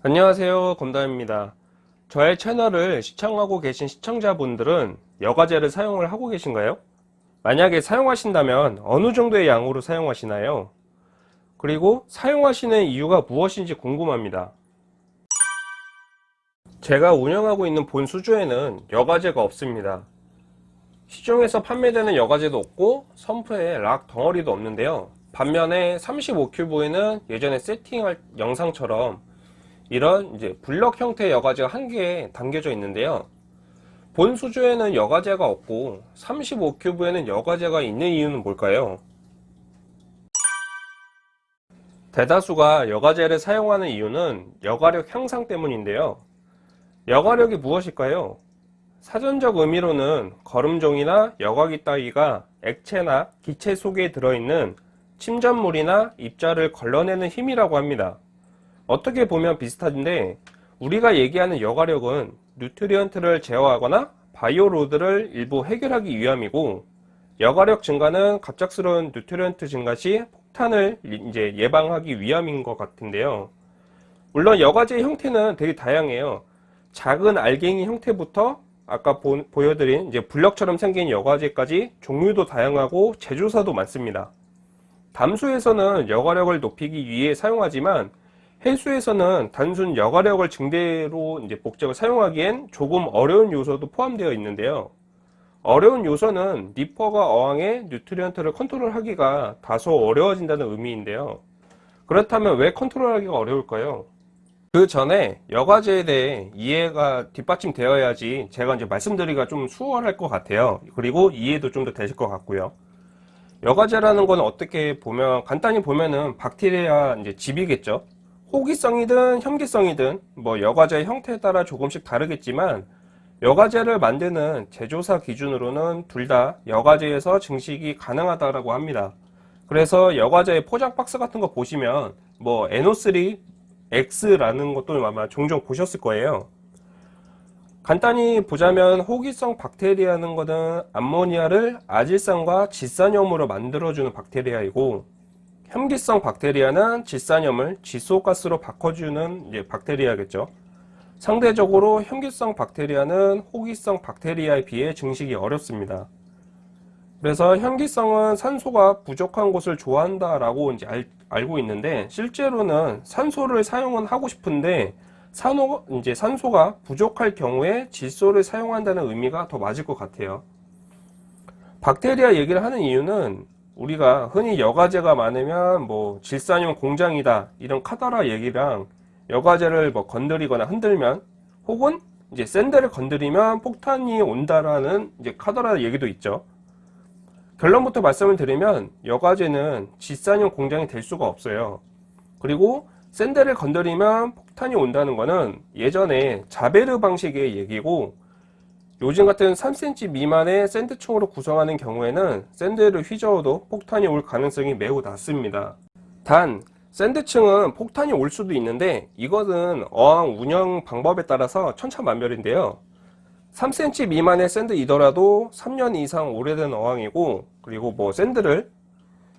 안녕하세요 검담입니다 저의 채널을 시청하고 계신 시청자분들은 여과제를 사용을 하고 계신가요? 만약에 사용하신다면 어느 정도의 양으로 사용하시나요? 그리고 사용하시는 이유가 무엇인지 궁금합니다 제가 운영하고 있는 본 수조에는 여과제가 없습니다 시중에서 판매되는 여과제도 없고 선프에 락 덩어리도 없는데요 반면에 35큐브에는 예전에 세팅할 영상처럼 이런 이제 블럭 형태의 여과제가 한개 담겨져 있는데요 본 수조에는 여과제가 없고 35큐브에는 여과제가 있는 이유는 뭘까요? 대다수가 여과제를 사용하는 이유는 여과력 향상 때문인데요 여과력이 무엇일까요? 사전적 의미로는 거름종이나 여과기 따위가 액체나 기체 속에 들어있는 침전물이나 입자를 걸러내는 힘이라고 합니다 어떻게 보면 비슷한데 우리가 얘기하는 여과력은 nutrient를 제어하거나 bioload를 일부 해결하기 위함이고 여과력 증가는 갑작스러운 nutrient 증가 시 폭탄을 이제 예방하기 위함인 것 같은데요. 물론 여과제의 형태는 되게 다양해요. 작은 알갱이 형태부터 아까 보, 보여드린 이제 블럭처럼 생긴 여과제까지 종류도 다양하고 제조사도 많습니다. 담수에서는 여과력을 높이기 위해 사용하지만 해수에서는 단순 여과력을 증대로 이제 목적을 사용하기엔 조금 어려운 요소도 포함되어 있는데요. 어려운 요소는 니퍼가 어항의 nutrient를 컨트롤하기가 다소 어려워진다는 의미인데요. 그렇다면 왜 컨트롤하기가 어려울까요? 그 전에 여과제에 대해 이해가 뒷받침되어야지 제가 이제 말씀드리기가 좀 수월할 것 같아요. 그리고 이해도 좀 더 되실 것 같고요. 여과제라는 건 어떻게 보면 간단히 보면은 박테리아 이제 집이겠죠. 호기성이든 현기성이든 뭐 여과제의 형태에 따라 조금씩 다르겠지만 여과제를 만드는 제조사 기준으로는 둘 다 여과제에서 증식이 가능하다고 합니다. 그래서 여과제의 포장 박스 같은 거 보시면 뭐 NO3 X라는 것도 아마 종종 보셨을 거예요. 간단히 보자면 호기성 박테리아는 것은 암모니아를 아질산과 질산염으로 만들어주는 박테리아이고 혐기성 박테리아는 질산염을 질소가스로 바꿔주는 박테리아겠죠. 상대적으로 혐기성 박테리아는 호기성 박테리아에 비해 증식이 어렵습니다. 그래서 혐기성은 산소가 부족한 곳을 좋아한다 라고 이제 알, 알고 있는데 실제로는 산소를 사용은 하고 싶은데 산호, 이제 산소가 부족할 경우에 질소를 사용한다는 의미가 더 맞을 것 같아요. 박테리아 얘기를 하는 이유는 우리가 흔히 여과제가 많으면 뭐 질산염 공장이다 이런 카더라 얘기랑 여과제를 뭐 건드리거나 흔들면 혹은 이제 샌드를 건드리면 폭탄이 온다라는 이제 카더라 얘기도 있죠. 결론부터 말씀을 드리면 여과제는 질산염 공장이 될 수가 없어요. 그리고 샌드를 건드리면 폭탄이 온다는 것은 예전에 자베르 방식의 얘기고 요즘 같은 3cm 미만의 샌드총으로 구성하는 경우에는 샌드를 휘저어도 폭탄이 올 가능성이 매우 낮습니다. 단 샌드층은 폭탄이 올 수도 있는데 이것은 어항 운영 방법에 따라서 천차만별인데요. 3cm 미만의 샌드이더라도 3년 이상 오래된 어항이고 그리고 뭐 샌드를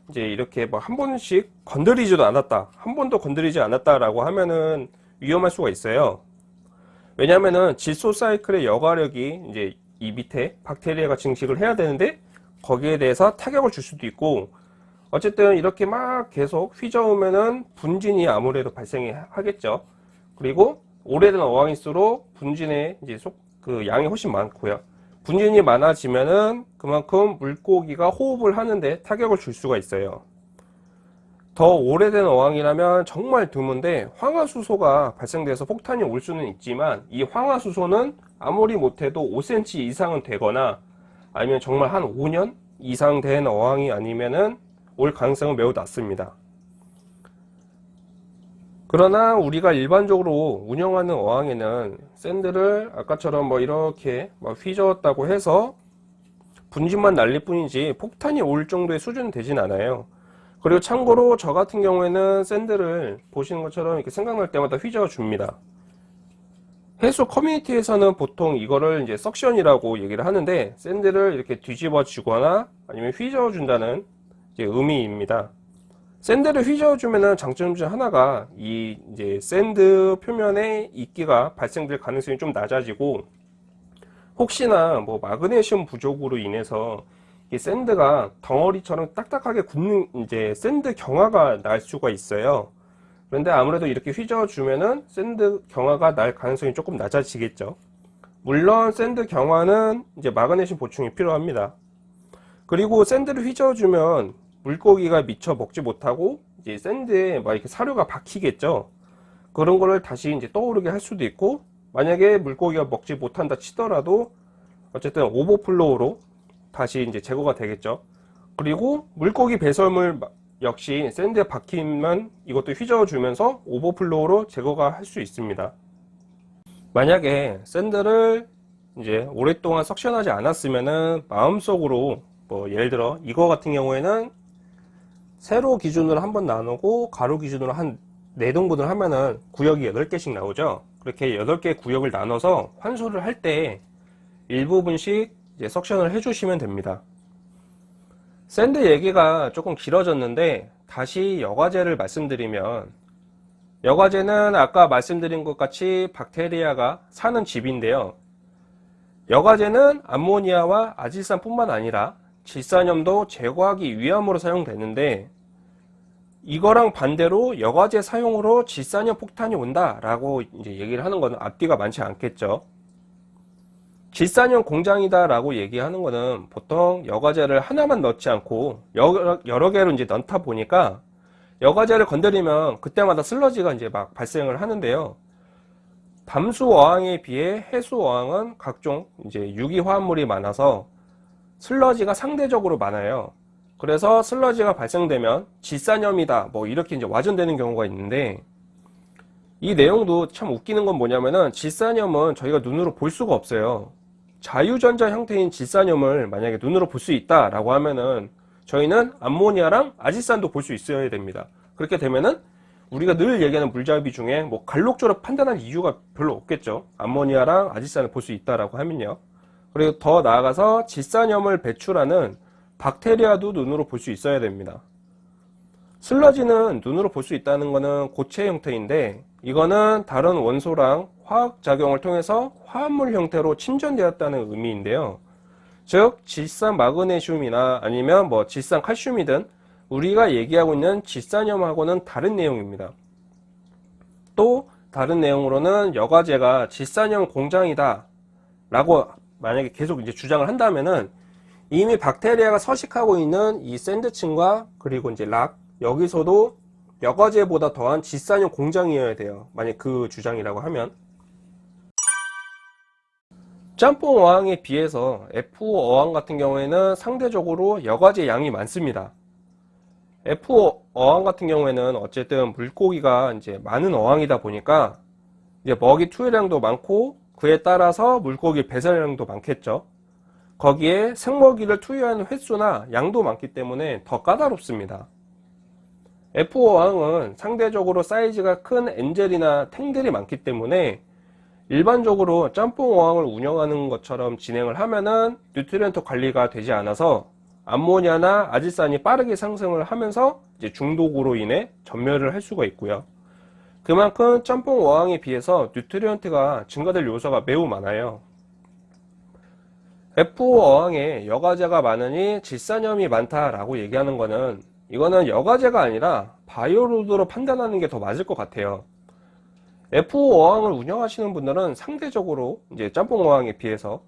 이제 이렇게 뭐 한 번씩 건드리지도 않았다 한 번도 건드리지 않았다 라고 하면은 위험할 수가 있어요 왜냐면은 질소 사이클의 여과력이 이제 이 밑에 박테리아가 증식을 해야 되는데 거기에 대해서 타격을 줄 수도 있고 어쨌든 이렇게 막 계속 휘저으면은 분진이 아무래도 발생 하겠죠. 그리고 오래된 어항일수록 분진의 이제 속 그 양이 훨씬 많고요. 분진이 많아지면은 그만큼 물고기가 호흡을 하는데 타격을 줄 수가 있어요 더 오래된 어항이라면 정말 드문데 황화수소가 발생돼서 폭탄이 올 수는 있지만 이 황화수소는 아무리 못해도 5cm 이상은 되거나 아니면 정말 한 5년 이상 된 어항이 아니면은 올 가능성은 매우 낮습니다. 그러나 우리가 일반적으로 운영하는 어항에는 샌드를 아까처럼 뭐 이렇게 뭐 휘저었다고 해서 분진만 날릴 뿐이지 폭탄이 올 정도의 수준은 되진 않아요. 그리고 참고로 저 같은 경우에는 sand를 보시는 것처럼 이렇게 생각날 때마다 휘저어 줍니다. 해수 커뮤니티에서는 보통 이거를 이제 suction이라고 얘기를 하는데 sand를 이렇게 뒤집어 주거나 아니면 휘저어 준다는 의미입니다. sand를 휘저어 주면은 장점 중 하나가 이 이제 sand 표면에 이끼가 발생될 가능성이 좀 낮아지고 혹시나 뭐 마그네슘 부족으로 인해서 이 sand가 덩어리처럼 딱딱하게 굳는 이제 sand 경화가 날 수가 있어요. 그런데 아무래도 이렇게 휘저어주면은 sand 경화가 날 가능성이 조금 낮아지겠죠. 물론 sand 경화는 이제 마그네슘 보충이 필요합니다. 그리고 sand를 휘저어주면 물고기가 미처 먹지 못하고 이제 sand에 막 이렇게 사료가 박히겠죠. 그런 거를 다시 이제 떠오르게 할 수도 있고 만약에 물고기가 먹지 못한다 치더라도 어쨌든 overflow로 다시 이제 제거가 되겠죠. 그리고 물고기 배설물 역시 sand에 박히면 이것도 휘저어주면서 overflow로 제거가 할 수 있습니다. 만약에 sand를 이제 오랫동안 suction하지 않았으면은 마음속으로 뭐 예를 들어 이거 같은 경우에는 세로 기준으로 한 번 나누고 가로 기준으로 한 4등분을 하면은 구역이 8개씩 나오죠. 그렇게 8개 구역을 나눠서 환수를 할 때 일부분씩 이제 suction을 해주시면 됩니다. sand 얘기가 조금 길어졌는데 다시 여과제를 말씀드리면 여과제는 아까 말씀드린 것 같이 박테리아가 사는 집인데요. 여과제는 암모니아와 아질산 뿐만 아니라 질산염도 제거하기 위함으로 사용되는데 이거랑 반대로 여과제 사용으로 질산염 폭탄이 온다라고 얘기를 하는 것은 앞뒤가 많지 않겠죠. 질산염 공장이다 라고 얘기하는 거는 보통 여과제를 하나만 넣지 않고 여러, 여러 개로 이제 넣다 보니까 여과제를 건드리면 그때마다 슬러지가 이제 막 발생을 하는데요. 담수 어항에 비해 해수 어항은 각종 이제 유기 화합물이 많아서 슬러지가 상대적으로 많아요. 그래서 슬러지가 발생되면 질산염이다 뭐 이렇게 이제 와전되는 경우가 있는데 이 내용도 참 웃기는 건 뭐냐면은 질산염은 저희가 눈으로 볼 수가 없어요. 자유전자 형태인 질산염을 만약에 눈으로 볼 수 있다라고 하면은 저희는 암모니아랑 아질산도 볼 수 있어야 됩니다. 그렇게 되면은 우리가 늘 얘기하는 물잡이 중에 뭐 갈록조로 판단할 이유가 별로 없겠죠. 암모니아랑 아질산을 볼 수 있다라고 하면요. 그리고 더 나아가서 질산염을 배출하는 박테리아도 눈으로 볼 수 있어야 됩니다. 슬러지는 눈으로 볼 수 있다는 것은 고체 형태인데 이거는 다른 원소랑 화학작용을 통해서 화합물 형태로 침전되었다는 의미인데요. 즉 질산 마그네슘이나 아니면 뭐 질산 칼슘이든 우리가 얘기하고 있는 질산염하고는 다른 내용입니다. 또 다른 내용으로는 여과제가 질산염 공장이다 라고 만약에 계속 이제 주장을 한다면은 이미 박테리아가 서식하고 있는 이 샌드층과 그리고 이제 락 여기서도 여과제보다 더한 질산염 공장이어야 돼요. 만약 그 주장이라고 하면 짬뽕 어항에 비해서 F5 어항 같은 경우에는 상대적으로 여과제 양이 많습니다. F5 어항 같은 경우에는 어쨌든 물고기가 이제 많은 어항이다 보니까 이제 먹이 투여량도 많고 그에 따라서 물고기 배설량도 많겠죠. 거기에 생먹이를 투여하는 횟수나 양도 많기 때문에 더 까다롭습니다. FO 어항은 상대적으로 사이즈가 큰 angel이나 tang들이 많기 때문에 일반적으로 짬뽕 어항을 운영하는 것처럼 진행을 하면은 nutrient 관리가 되지 않아서 암모니아나 아질산이 빠르게 상승을 하면서 이제 중독으로 인해 전멸을 할 수가 있고요. 그만큼 짬뽕 어항에 비해서 뉴트리언트가 증가될 요소가 매우 많아요. F5 어항에 여과제가 많으니 질산염이 많다라고 얘기하는 거는 이거는 여과제가 아니라 바이오로드로 판단하는 게 더 맞을 것 같아요. F5 어항을 운영하시는 분들은 상대적으로 이제 짬뽕 어항에 비해서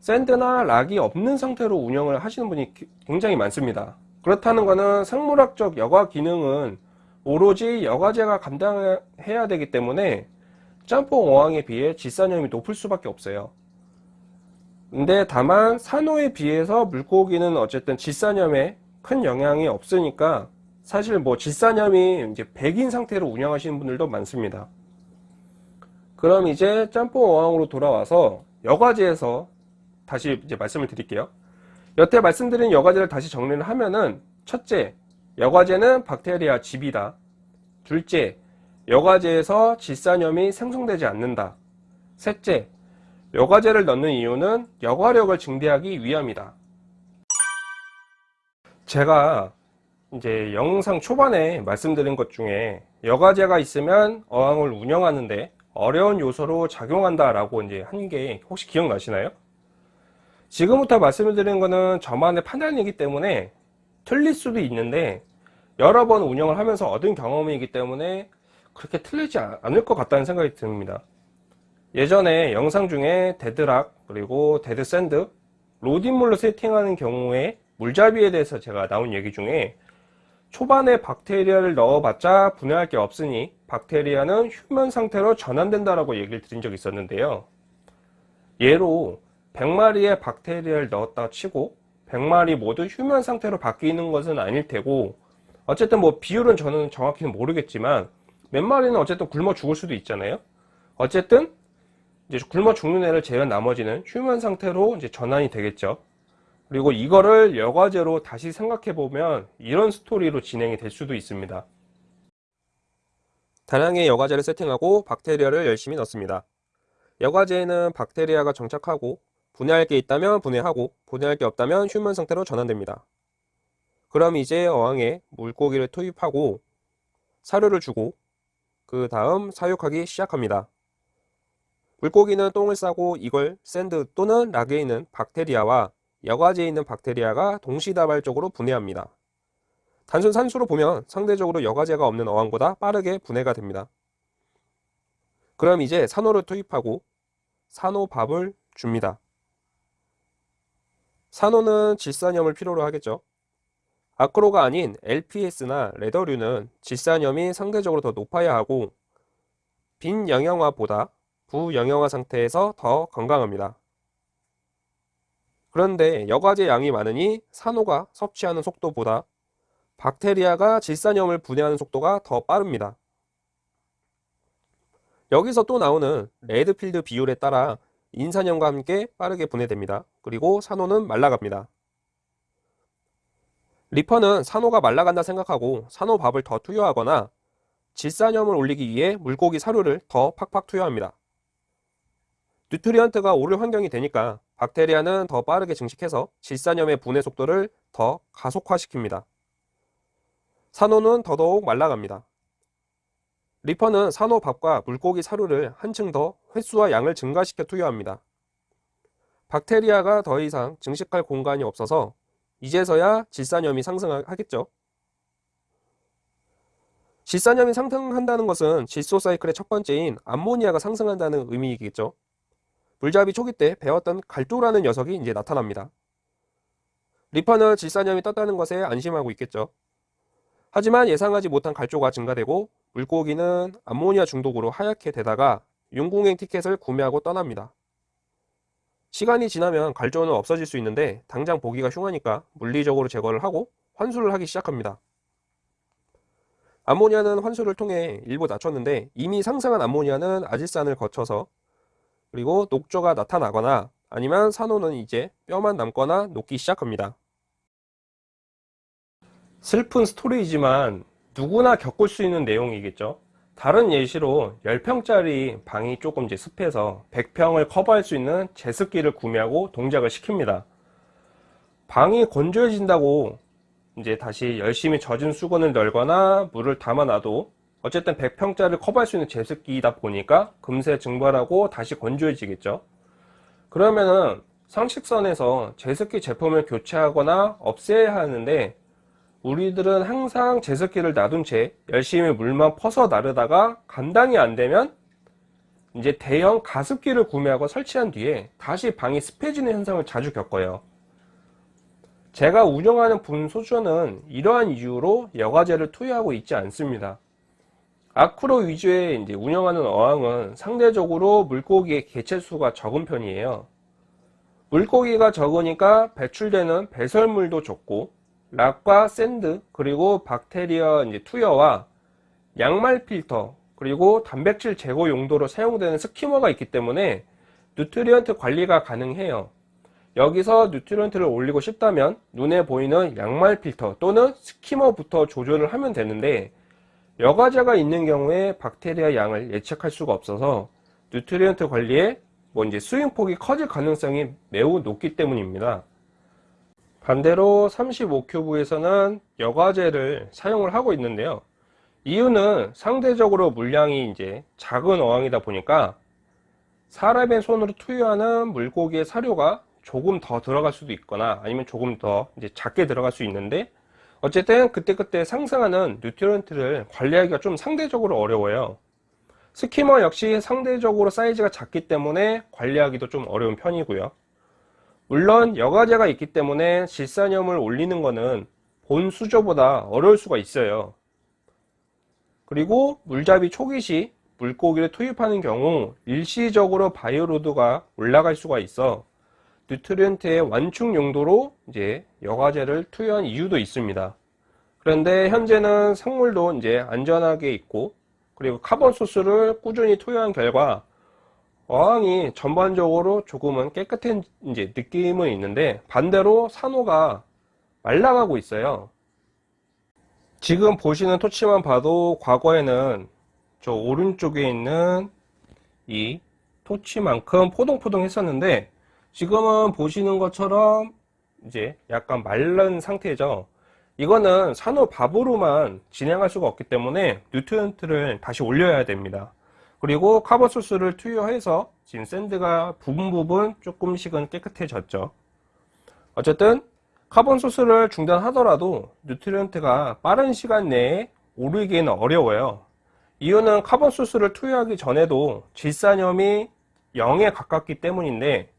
샌드나 락이 없는 상태로 운영을 하시는 분이 굉장히 많습니다. 그렇다는 것은 생물학적 여과 기능은 오로지 여과제가 감당해야 되기 때문에 짬뽕 어항에 비해 질산염이 높을 수밖에 없어요. 근데 다만 산호에 비해서 물고기는 어쨌든 질산염에 큰 영향이 없으니까 사실 뭐 질산염이 이제 백인 상태로 운영하시는 분들도 많습니다. 그럼 이제 짬뽕 어항으로 돌아와서 여과제에서 다시 이제 말씀을 드릴게요. 여태 말씀드린 여과제를 다시 정리를 하면은 첫째, 여과제는 박테리아 집이다. 둘째, 여과제에서 질산염이 생성되지 않는다. 셋째, 여과제를 넣는 이유는 여과력을 증대하기 위함이다. 제가 이제 영상 초반에 말씀드린 것 중에 여과제가 있으면 어항을 운영하는데 어려운 요소로 작용한다 라고 이제 한 게 혹시 기억나시나요? 지금부터 말씀드리는 거는 저만의 판단이기 때문에 틀릴 수도 있는데 여러 번 운영을 하면서 얻은 경험이기 때문에 그렇게 틀리지 않을 것 같다는 생각이 듭니다. 예전에 영상 중에 dead rock 그리고 dead sand RODI물로 세팅하는 경우에 물잡이에 대해서 제가 나온 얘기 중에 초반에 박테리아를 넣어봤자 분해할 게 없으니 박테리아는 휴면 상태로 전환된다라고 얘기를 드린 적이 있었는데요. 예로 100마리의 박테리아를 넣었다 치고 100마리 모두 휴면 상태로 바뀌는 것은 아닐 테고 어쨌든 뭐 비율은 저는 정확히는 모르겠지만 몇 마리는 어쨌든 굶어 죽을 수도 있잖아요. 어쨌든 이제 굶어 죽는 애를 제외한 나머지는 휴면 상태로 이제 전환이 되겠죠. 그리고 이거를 여과제로 다시 생각해 보면 이런 스토리로 진행이 될 수도 있습니다. 다량의 여과제를 세팅하고 박테리아를 열심히 넣습니다. 여과제에는 박테리아가 정착하고 분해할 게 있다면 분해하고 분해할 게 없다면 휴면 상태로 전환됩니다. 그럼 이제 어항에 물고기를 투입하고 사료를 주고 그 다음 사육하기 시작합니다. 물고기는 똥을 싸고 이걸 sand 또는 rock에 있는 박테리아와 여과제에 있는 박테리아가 동시다발적으로 분해합니다. 단순 산수로 보면 상대적으로 여과제가 없는 어항보다 빠르게 분해가 됩니다. 그럼 이제 산호를 투입하고 산호밥을 줍니다. 산호는 질산염을 필요로 하겠죠. 아크로가 아닌 LPS나 레더류는 질산염이 상대적으로 더 높아야 하고 빈 영양화보다 부영양화 상태에서 더 건강합니다. 그런데 여과제 양이 많으니 산호가 섭취하는 속도보다 박테리아가 질산염을 분해하는 속도가 더 빠릅니다. 여기서 또 나오는 레드필드 비율에 따라 인산염과 함께 빠르게 분해됩니다. 그리고 산호는 말라갑니다. 리퍼는 산호가 말라간다 생각하고 산호밥을 더 투여하거나 질산염을 올리기 위해 물고기 사료를 더 팍팍 투여합니다. nutrient가 오를 환경이 되니까 박테리아는 더 빠르게 증식해서 질산염의 분해 속도를 더 가속화시킵니다. 산호는 더더욱 말라갑니다. reefer는 산호밥과 물고기 사료를 한층 더 횟수와 양을 증가시켜 투여합니다. 박테리아가 더 이상 증식할 공간이 없어서 이제서야 질산염이 상승하겠죠. 질산염이 상승한다는 것은 질소 사이클의 첫 번째인 암모니아가 상승한다는 의미이겠죠. 물잡이 초기 때 배웠던 갈도라는 녀석이 이제 나타납니다. 리퍼는 질산염이 떴다는 것에 안심하고 있겠죠. 하지만 예상하지 못한 갈조가 증가되고 물고기는 암모니아 중독으로 하얗게 되다가 윤궁행 티켓을 구매하고 떠납니다. 시간이 지나면 갈조는 없어질 수 있는데 당장 보기가 흉하니까 물리적으로 제거를 하고 환수를 하기 시작합니다. 암모니아는 환수를 통해 일부 낮췄는데 이미 상승한 암모니아는 아질산을 거쳐서 그리고 녹조가 나타나거나 아니면 산호는 이제 뼈만 남거나 녹기 시작합니다. 슬픈 스토리이지만 누구나 겪을 수 있는 내용이겠죠. 다른 예시로 10평짜리 방이 조금 이제 습해서 100평을 커버할 수 있는 제습기를 구매하고 동작을 시킵니다. 방이 건조해진다고 이제 다시 열심히 젖은 수건을 널거나 물을 담아놔도 어쨌든 100평짜리를 커버할 수 있는 제습기이다 보니까 금세 증발하고 다시 건조해지겠죠. 그러면은 상식선에서 제습기 제품을 교체하거나 없애야 하는데 우리들은 항상 제습기를 놔둔 채 열심히 물만 퍼서 나르다가 감당이 안 되면 이제 대형 가습기를 구매하고 설치한 뒤에 다시 방이 습해지는 현상을 자주 겪어요. 제가 운영하는 분소주는 이러한 이유로 여과제를 투여하고 있지 않습니다. acro 위주의 이제 운영하는 어항은 상대적으로 물고기의 개체수가 적은 편이에요. 물고기가 적으니까 배출되는 배설물도 적고 rock과 sand 그리고 박테리아 이제 투여와 양말 필터 그리고 단백질 제거 용도로 사용되는 skimmer가 있기 때문에 nutrient 관리가 가능해요. 여기서 nutrient를 올리고 싶다면 눈에 보이는 양말 필터 또는 skimmer부터 조절을 하면 되는데 여과제가 있는 경우에 박테리아 양을 예측할 수가 없어서 nutrient 관리에 뭐 이제 swing폭이 커질 가능성이 매우 높기 때문입니다. 반대로 35 cube에서는 여과제를 사용을 하고 있는데요. 이유는 상대적으로 물량이 이제 작은 어항이다 보니까 사람의 손으로 투여하는 물고기의 사료가 조금 더 들어갈 수도 있거나 아니면 조금 더 이제 작게 들어갈 수 있는데 어쨌든 그때그때 상승하는 nutrient를 관리하기가 좀 상대적으로 어려워요. skimmer 역시 상대적으로 사이즈가 작기 때문에 관리하기도 좀 어려운 편이고요. 물론 여과제가 있기 때문에 질산염을 올리는 것은 본 수조보다 어려울 수가 있어요. 그리고 물잡이 초기 시 물고기를 투입하는 경우 일시적으로 bioload가 올라갈 수가 있어 nutrient의 완충 용도로 이제 여과제를 투여한 이유도 있습니다. 그런데 현재는 생물도 이제 안전하게 있고 그리고 carbon source를 꾸준히 투여한 결과 어항이 전반적으로 조금은 깨끗한 이제 느낌은 있는데 반대로 산호가 말라가고 있어요. 지금 보시는 torch만 봐도 과거에는 저 오른쪽에 있는 이 torch만큼 포동포동 했었는데 지금은 보시는 것처럼 이제 약간 마른 상태죠. 이거는 산호 밥으로만 진행할 수가 없기 때문에 nutrient를 다시 올려야 됩니다. 그리고 carbon source를 투여해서 지금 sand가 부분 부분 조금씩은 깨끗해졌죠. 어쨌든 carbon source를 중단하더라도 nutrient가 빠른 시간 내에 오르기에는 어려워요. 이유는 carbon source를 투여하기 전에도 질산염이 0에 가깝기 때문인데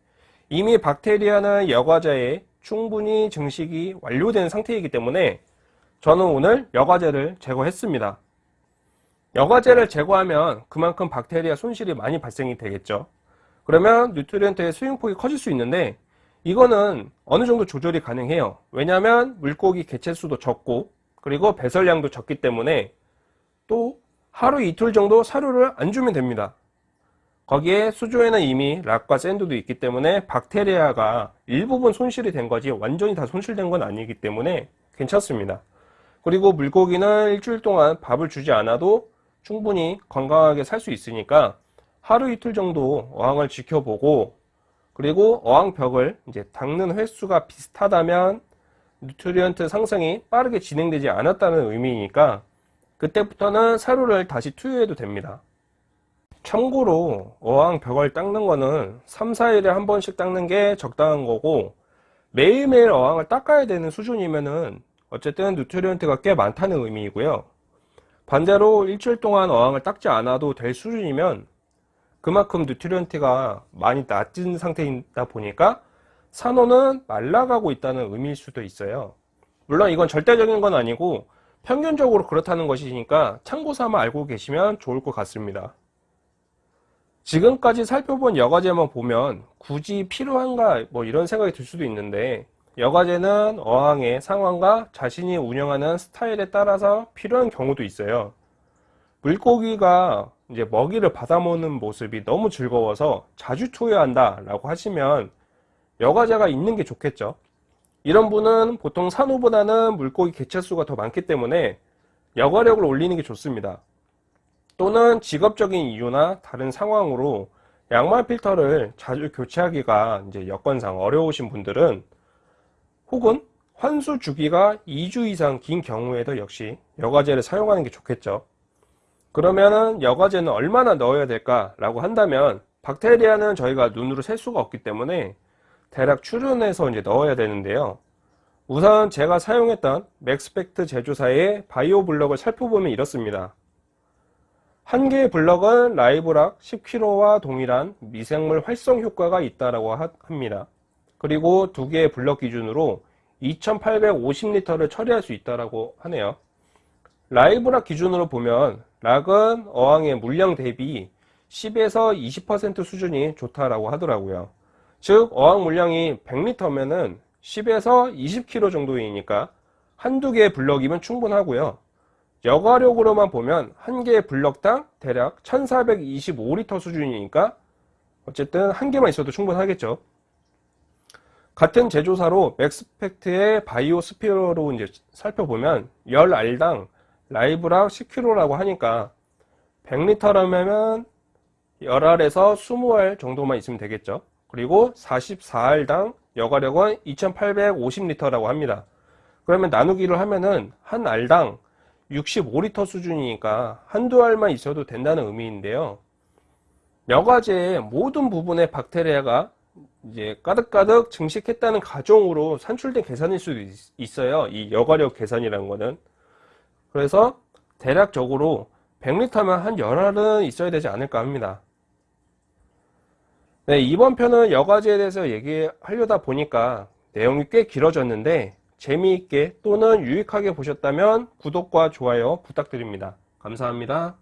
이미 박테리아는 여과제에 충분히 증식이 완료된 상태이기 때문에 저는 오늘 여과제를 제거했습니다. 여과제를 제거하면 그만큼 박테리아 손실이 많이 발생이 되겠죠. 그러면 nutrient의 swing폭이 커질 수 있는데 이거는 어느 정도 조절이 가능해요. 왜냐하면 물고기 개체수도 적고 그리고 배설량도 적기 때문에 또 하루 이틀 정도 사료를 안 주면 됩니다. 거기에 수조에는 이미 락과 샌드도 있기 때문에 박테리아가 일부분 손실이 된 거지 완전히 다 손실된 건 아니기 때문에 괜찮습니다. 그리고 물고기는 일주일 동안 밥을 주지 않아도 충분히 건강하게 살 수 있으니까 하루 이틀 정도 어항을 지켜보고 그리고 어항벽을 이제 닦는 횟수가 비슷하다면 nutrient 상승이 빠르게 진행되지 않았다는 의미니까 그때부터는 사료를 다시 투여해도 됩니다. 참고로 어항 벽을 닦는 거는 3, 4일에 한 번씩 닦는 게 적당한 거고 매일매일 어항을 닦아야 되는 수준이면은 어쨌든 nutrient가 꽤 많다는 의미이고요. 반대로 일주일 동안 어항을 닦지 않아도 될 수준이면 그만큼 nutrient가 많이 낮은 상태이다 보니까 산호는 말라가고 있다는 의미일 수도 있어요. 물론 이건 절대적인 건 아니고 평균적으로 그렇다는 것이니까 참고 삼아 알고 계시면 좋을 것 같습니다. 지금까지 살펴본 여과제만 보면 굳이 필요한가 뭐 이런 생각이 들 수도 있는데 여과제는 어항의 상황과 자신이 운영하는 스타일에 따라서 필요한 경우도 있어요. 물고기가 이제 먹이를 받아먹는 모습이 너무 즐거워서 자주 투여한다 라고 하시면 여과제가 있는 게 좋겠죠 이런 분은 보통 산호보다는 물고기 개체수가 더 많기 때문에 여과력을 올리는 게 좋습니다 또는 직업적인 이유나 다른 상황으로 양말 필터를 자주 교체하기가 이제 여건상 어려우신 분들은 혹은 환수 주기가 2주 이상 긴 경우에도 역시 여과제를 사용하는 게 좋겠죠. 그러면은 여과제는 얼마나 넣어야 될까 라고 한다면 박테리아는 저희가 눈으로 셀 수가 없기 때문에 대략 추론해서 이제 넣어야 되는데요. 우선 제가 사용했던 Maxspect 제조사의 Bio Block을 살펴보면 이렇습니다 한 개의 블럭은 live rock 10kg와 동일한 미생물 활성 효과가 있다고 합니다 그리고 두 개의 블럭 기준으로 2850리터를 처리할 수 있다고 하네요 live rock 기준으로 보면 rock은 어항의 물량 대비 10에서 20% 수준이 좋다라고 하더라고요. 즉 어항 물량이 100리터면은 10에서 20kg 정도이니까 한두 개의 블럭이면 충분하고요. 여과력으로만 보면 한 개의 블럭당 대략 1425리터 수준이니까 어쨌든 한 개만 있어도 충분하겠죠. 같은 제조사로 Maxspect의 Bio Sphere로 이제 살펴보면 열 알당 라이브락 10kg라고 하니까 100리터라면 10알에서 20알 정도만 있으면 되겠죠. 그리고 44알당 여가력은 2850리터라고 합니다. 그러면 나누기를 하면은 한 알당 65리터 수준이니까 한두 알만 있어도 된다는 의미인데요. 여과제의 모든 부분에 박테리아가 이제 가득가득 증식했다는 가정으로 산출된 계산일 수도 있- 있어요. 이 여과력 계산이라는 거는. 그래서 대략적으로 100리터면 한 열알은 있어야 되지 않을까 합니다. 네, 이번 편은 여과제에 대해서 얘기하려다 보니까 내용이 꽤 길어졌는데 재미있게 또는 유익하게 보셨다면 구독과 좋아요 부탁드립니다. 감사합니다.